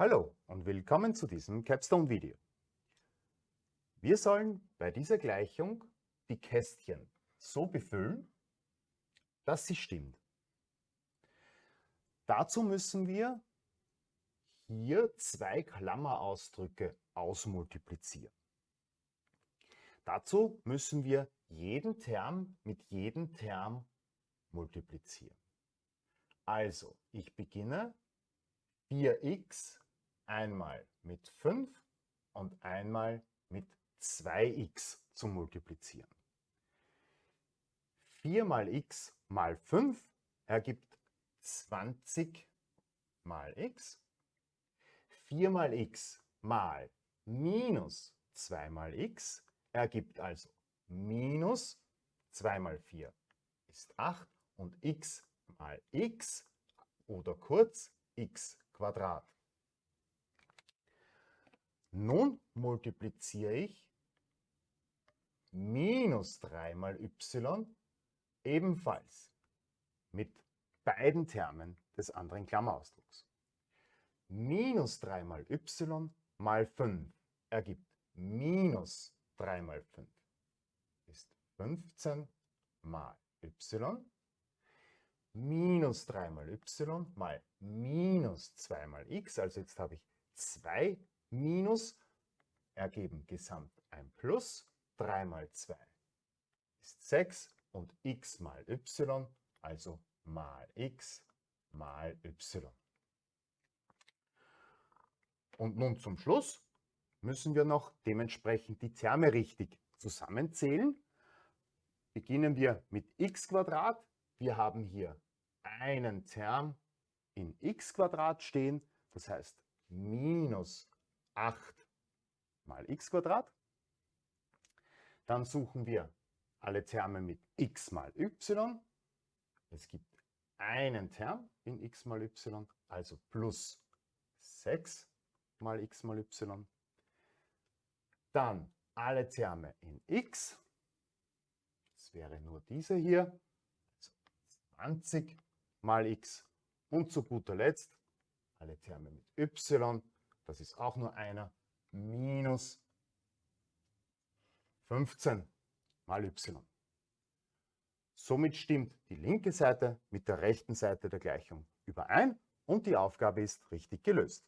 Hallo und willkommen zu diesem Capstone-Video. Wir sollen bei dieser Gleichung die Kästchen so befüllen, dass sie stimmt. Dazu müssen wir hier zwei Klammerausdrücke ausmultiplizieren. Dazu müssen wir jeden Term mit jedem Term multiplizieren. Also, ich beginne 4x einmal mit 5 und einmal mit 2x zu multiplizieren. 4 mal x mal 5 ergibt 20 mal x. 4 mal x mal minus 2 mal x ergibt also minus 2 mal 4 ist 8 und x mal x oder kurz x Quadrat. Nun multipliziere ich minus 3 mal y ebenfalls mit beiden Termen des anderen Klammerausdrucks. Minus 3 mal y mal 5 ergibt minus 3 mal 5 ist 15 mal y. Minus 3 mal y mal minus 2 mal x, also jetzt habe ich 2 minus ergeben gesamt ein Plus. 3 mal 2 ist 6 und x mal y, also mal x mal y. Und nun zum Schluss müssen wir noch dementsprechend die Terme richtig zusammenzählen. Beginnen wir mit x. Wir haben hier einen Term in x stehen, das heißt minus 8 mal x Quadrat. Dann suchen wir alle Terme mit x mal y. Es gibt einen Term in x mal y, also plus 6 mal x mal y. Dann alle Terme in x. Das wäre nur diese hier. Also 20 mal x. Und zu guter Letzt alle Terme mit y das ist auch nur einer, minus 15 mal y. Somit stimmt die linke Seite mit der rechten Seite der Gleichung überein und die Aufgabe ist richtig gelöst.